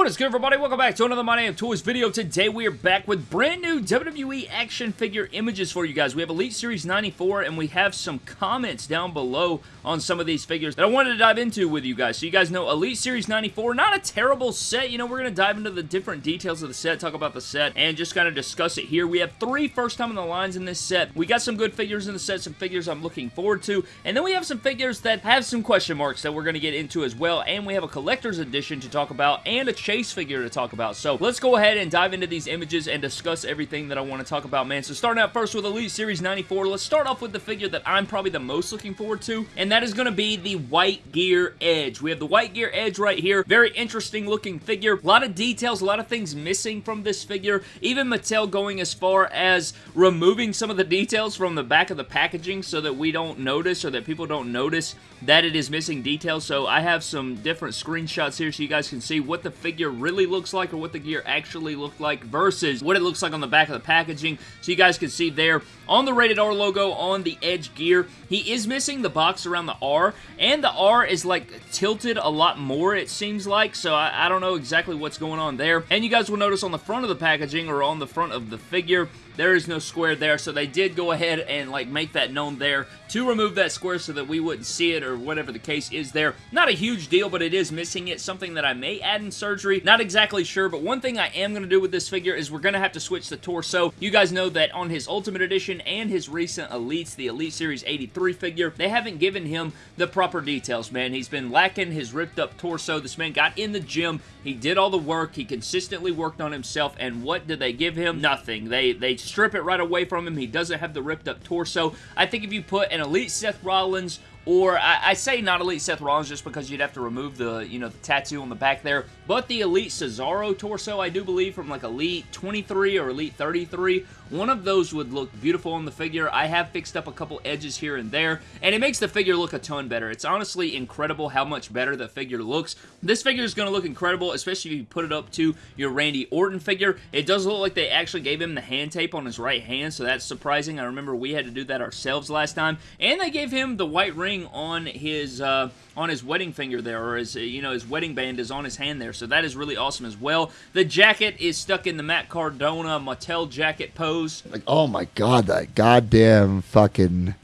What is good, everybody? Welcome back to another My Damn Toys video. Today, we are back with brand new WWE action figure images for you guys. We have Elite Series 94, and we have some comments down below on some of these figures that I wanted to dive into with you guys. So you guys know Elite Series 94, not a terrible set. You know, we're going to dive into the different details of the set, talk about the set, and just kind of discuss it here. We have three first time in the lines in this set. We got some good figures in the set, some figures I'm looking forward to, and then we have some figures that have some question marks that we're going to get into as well, and we have a collector's edition to talk about, and a chase figure to talk about. So let's go ahead and dive into these images and discuss everything that I want to talk about, man. So starting out first with Elite Series 94, let's start off with the figure that I'm probably the most looking forward to, and that is going to be the White Gear Edge. We have the White Gear Edge right here. Very interesting looking figure. A lot of details, a lot of things missing from this figure. Even Mattel going as far as removing some of the details from the back of the packaging so that we don't notice or that people don't notice that it is missing details. So I have some different screenshots here so you guys can see what the figure really looks like or what the gear actually looked like versus what it looks like on the back of the packaging. So you guys can see there on the Rated R logo on the Edge gear, he is missing the box around the R and the R is like tilted a lot more it seems like. So I, I don't know exactly what's going on there. And you guys will notice on the front of the packaging or on the front of the figure, there is no square there, so they did go ahead and like make that known there to remove that square so that we wouldn't see it or whatever the case is there. Not a huge deal, but it is missing it. Something that I may add in surgery. Not exactly sure, but one thing I am going to do with this figure is we're going to have to switch the torso. You guys know that on his Ultimate Edition and his recent Elites, the Elite Series 83 figure, they haven't given him the proper details, man. He's been lacking his ripped up torso. This man got in the gym. He did all the work. He consistently worked on himself, and what did they give him? Nothing. They, they strip it right away from him. He doesn't have the ripped up torso. I think if you put an Elite Seth Rollins or I, I, say not Elite Seth Rollins just because you'd have to remove the, you know, the tattoo on the back there, but the Elite Cesaro torso, I do believe, from like Elite 23 or Elite 33, one of those would look beautiful on the figure. I have fixed up a couple edges here and there, and it makes the figure look a ton better. It's honestly incredible how much better the figure looks. This figure is going to look incredible, especially if you put it up to your Randy Orton figure. It does look like they actually gave him the hand tape on his right hand, so that's surprising. I remember we had to do that ourselves last time, and they gave him the white ring ring on his uh, on his wedding finger there, or his you know his wedding band is on his hand there. So that is really awesome as well. The jacket is stuck in the Matt Cardona Mattel jacket pose. Like, oh my god, that goddamn fucking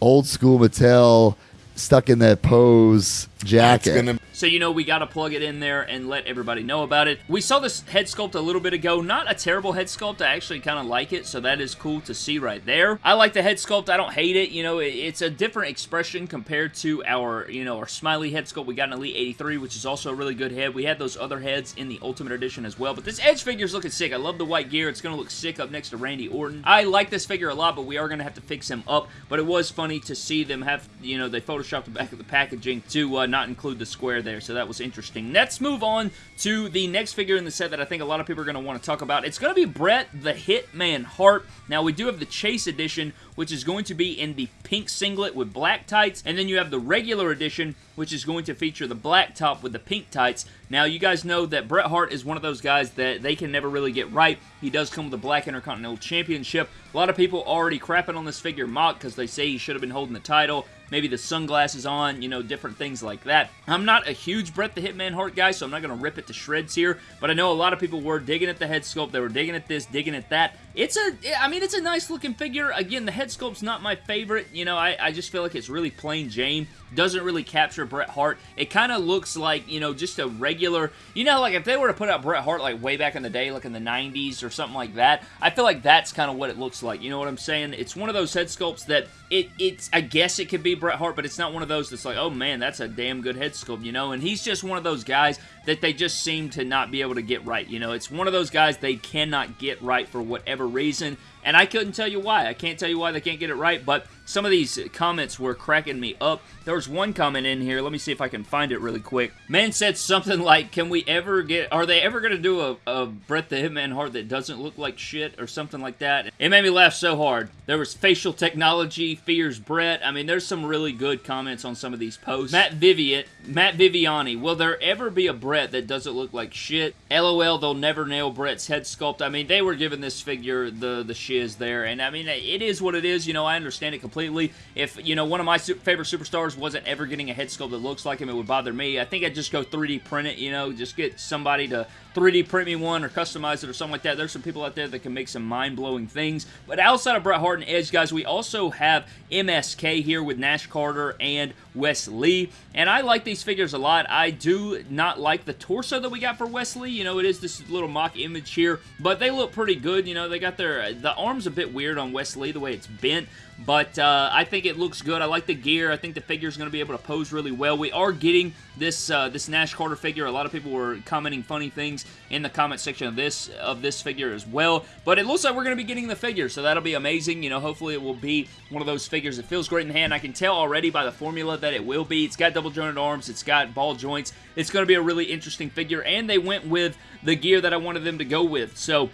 old school Mattel stuck in that pose jacket. So you know we got to plug it in there and let everybody know about it. We saw this head sculpt a little bit ago. Not a terrible head sculpt. I actually kind of like it, so that is cool to see right there. I like the head sculpt. I don't hate it. You know, it's a different expression compared to our, you know, our smiley head sculpt we got in Elite 83, which is also a really good head. We had those other heads in the Ultimate Edition as well, but this Edge figure is looking sick. I love the white gear. It's going to look sick up next to Randy Orton. I like this figure a lot, but we are going to have to fix him up, but it was funny to see them have, you know, they photoshopped the back of the packaging to uh, not include the square there, so that was interesting. Let's move on to the next figure in the set that I think a lot of people are going to want to talk about. It's going to be Bret the Hitman Hart. Now, we do have the Chase Edition, which is going to be in the pink singlet with black tights, and then you have the regular edition, which is going to feature the black top with the pink tights. Now, you guys know that Bret Hart is one of those guys that they can never really get right. He does come with a black Intercontinental Championship. A lot of people already crapping on this figure mock because they say he should have been holding the title maybe the sunglasses on, you know, different things like that. I'm not a huge Bret the Hitman Hart guy, so I'm not going to rip it to shreds here, but I know a lot of people were digging at the head sculpt. They were digging at this, digging at that. It's a, I mean, it's a nice looking figure. Again, the head sculpt's not my favorite. You know, I, I just feel like it's really plain Jane doesn't really capture Bret Hart. It kind of looks like, you know, just a regular, you know, like if they were to put out Bret Hart like way back in the day, like in the 90s or something like that, I feel like that's kind of what it looks like. You know what I'm saying? It's one of those head sculpts that it, it's, I guess it could be Bret Hart, but it's not one of those that's like, oh man, that's a damn good head sculpt, you know? And he's just one of those guys that they just seem to not be able to get right, you know? It's one of those guys they cannot get right for whatever reason, and I couldn't tell you why. I can't tell you why they can't get it right, but some of these comments were cracking me up. There was one comment in here. Let me see if I can find it really quick. Man said something like, can we ever get, are they ever going to do a, a Bret the Hitman Hart that doesn't look like shit or something like that? It made me laugh so hard. There was facial technology, fears Bret. I mean, there's some really good comments on some of these posts. Matt Vivian, Matt Viviani, will there ever be a Bret that doesn't look like shit? LOL, they'll never nail Bret's head sculpt. I mean, they were giving this figure the, the shiz there, and I mean, it is what it is. You know, I understand it completely completely. If, you know, one of my su favorite superstars wasn't ever getting a head sculpt that looks like him, it would bother me. I think I'd just go 3D print it, you know, just get somebody to 3D print me one or customize it or something like that. There's some people out there that can make some mind-blowing things. But outside of Bret Hart and Edge, guys, we also have MSK here with Nash Carter and Wes Lee. And I like these figures a lot. I do not like the torso that we got for Wes Lee. You know, it is this little mock image here, but they look pretty good. You know, they got their, the arm's a bit weird on Wes Lee, the way it's bent, but I think it looks good. I like the gear. I think the figure is going to be able to pose really well. We are getting this uh, this Nash Carter figure. A lot of people were commenting funny things in the comment section of this of this figure as well, but it looks like we're going to be getting the figure, so that'll be amazing. You know, hopefully it will be one of those figures that feels great in hand. I can tell already by the formula that it will be. It's got double jointed arms. It's got ball joints. It's going to be a really interesting figure, and they went with the gear that I wanted them to go with, so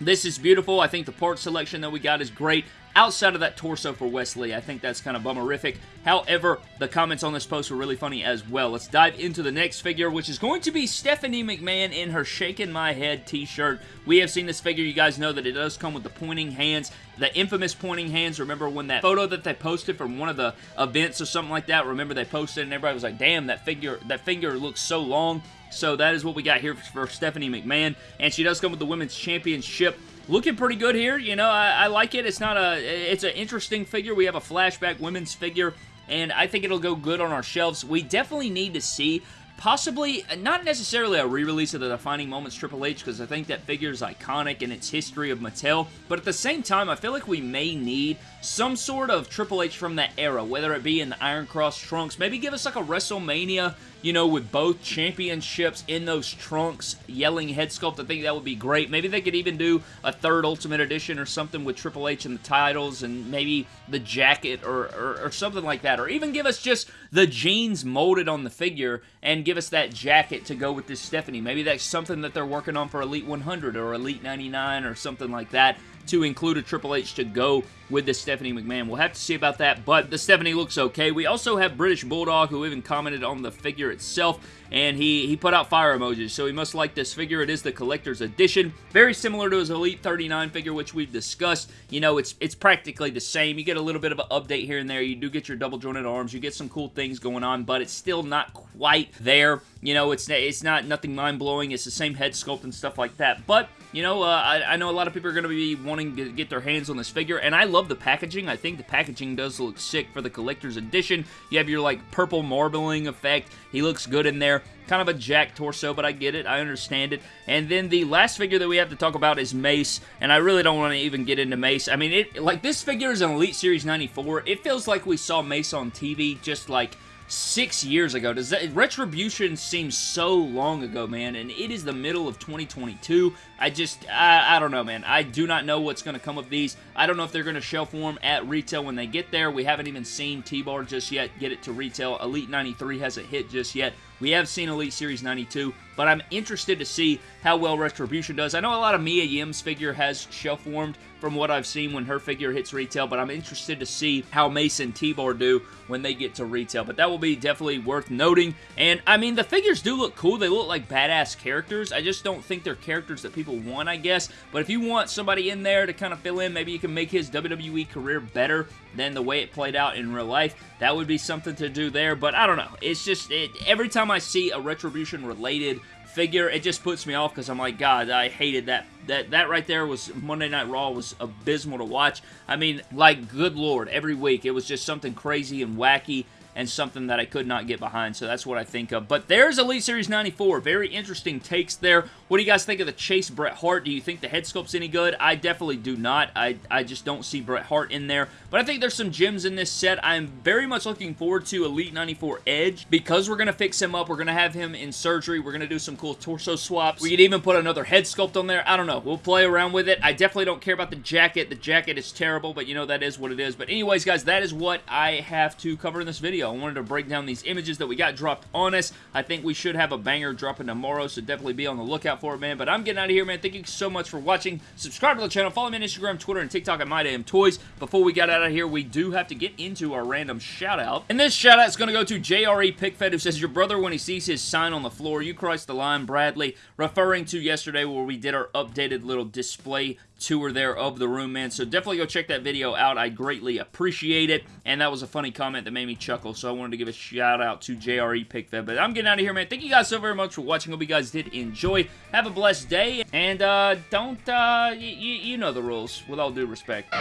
this is beautiful. I think the part selection that we got is great outside of that torso for Wes Lee. I think that's kind of bummerific. However, the comments on this post were really funny as well. Let's dive into the next figure, which is going to be Stephanie McMahon in her Shaking My Head t-shirt. We have seen this figure. You guys know that it does come with the pointing hands, the infamous pointing hands. Remember when that photo that they posted from one of the events or something like that? Remember they posted and everybody was like, damn, that figure, that finger looks so long. So that is what we got here for Stephanie McMahon. And she does come with the Women's Championship looking pretty good here. You know, I, I, like it. It's not a, it's an interesting figure. We have a flashback women's figure, and I think it'll go good on our shelves. We definitely need to see possibly, not necessarily a re-release of the Defining Moments Triple H, because I think that figure is iconic in its history of Mattel, but at the same time, I feel like we may need some sort of Triple H from that era, whether it be in the Iron Cross trunks, maybe give us like a WrestleMania you know, with both championships in those trunks, yelling head sculpt, I think that would be great. Maybe they could even do a third Ultimate Edition or something with Triple H and the titles and maybe the jacket or, or, or something like that. Or even give us just the jeans molded on the figure and give us that jacket to go with this Stephanie. Maybe that's something that they're working on for Elite 100 or Elite 99 or something like that to include a Triple H to go with the Stephanie McMahon. We'll have to see about that, but the Stephanie looks okay. We also have British Bulldog, who even commented on the figure itself, and he, he put out fire emojis, so he must like this figure. It is the collector's edition. Very similar to his Elite 39 figure, which we've discussed. You know, it's it's practically the same. You get a little bit of an update here and there. You do get your double jointed arms. You get some cool things going on, but it's still not quite there. You know, it's, it's not nothing mind-blowing. It's the same head sculpt and stuff like that, but you know, uh, I, I, know a lot of people are going to be wanting to get their hands on this figure, and I love the packaging. I think the packaging does look sick for the collector's edition. You have your, like, purple marbling effect. He looks good in there. Kind of a jack torso, but I get it. I understand it. And then the last figure that we have to talk about is Mace, and I really don't want to even get into Mace. I mean, it like this figure is an Elite Series 94. It feels like we saw Mace on TV just like six years ago. Does that Retribution seems so long ago, man, and it is the middle of 2022. I just, I, I don't know, man. I do not know what's going to come of these. I don't know if they're going to shelf warm at retail when they get there. We haven't even seen T-Bar just yet get it to retail. Elite 93 hasn't hit just yet. We have seen Elite Series 92, but I'm interested to see how well Retribution does. I know a lot of Mia Yim's figure has shelf warmed from what I've seen when her figure hits retail, but I'm interested to see how Mason T-Bar do when they get to retail. But that will be definitely worth noting. And, I mean, the figures do look cool. They look like badass characters. I just don't think they're characters that people want, I guess. But if you want somebody in there to kind of fill in, maybe you can make his WWE career better than the way it played out in real life. That would be something to do there. But I don't know. It's just, it, every time I see a Retribution-related figure, it just puts me off because I'm like, God, I hated that. That that right there was Monday Night Raw was abysmal to watch. I mean, like, good lord, every week it was just something crazy and wacky and something that I could not get behind, so that's what I think of. But there's Elite Series 94. Very interesting takes there. What do you guys think of the Chase Bret Hart? Do you think the head sculpt's any good? I definitely do not. I, I just don't see Bret Hart in there. But I think there's some gems in this set. I'm very much looking forward to Elite 94 Edge because we're going to fix him up. We're going to have him in surgery. We're going to do some cool torso swaps. We could even put another head sculpt on there. I don't know. We'll play around with it. I definitely don't care about the jacket. The jacket is terrible, but you know that is what it is. But anyways, guys, that is what I have to cover in this video. I wanted to break down these images that we got dropped on us. I think we should have a banger dropping tomorrow, so definitely be on the lookout for it, man. But I'm getting out of here, man. Thank you so much for watching. Subscribe to the channel. Follow me on Instagram, Twitter, and TikTok at MyDamnToys. Before we get out of here, we do have to get into our random shout-out. And this shout-out is going to go to JRE Pickfed, who says, Your brother, when he sees his sign on the floor, you cross the line, Bradley, referring to yesterday where we did our updated little display tour there of the room, man. So definitely go check that video out. I greatly appreciate it. And that was a funny comment that made me chuckle, so I wanted to give a shout out to JRE PickFed. But I'm getting out of here, man. Thank you guys so very much for watching. Hope you guys did enjoy. Have a blessed day. And uh, don't, uh, you know the rules, with all due respect.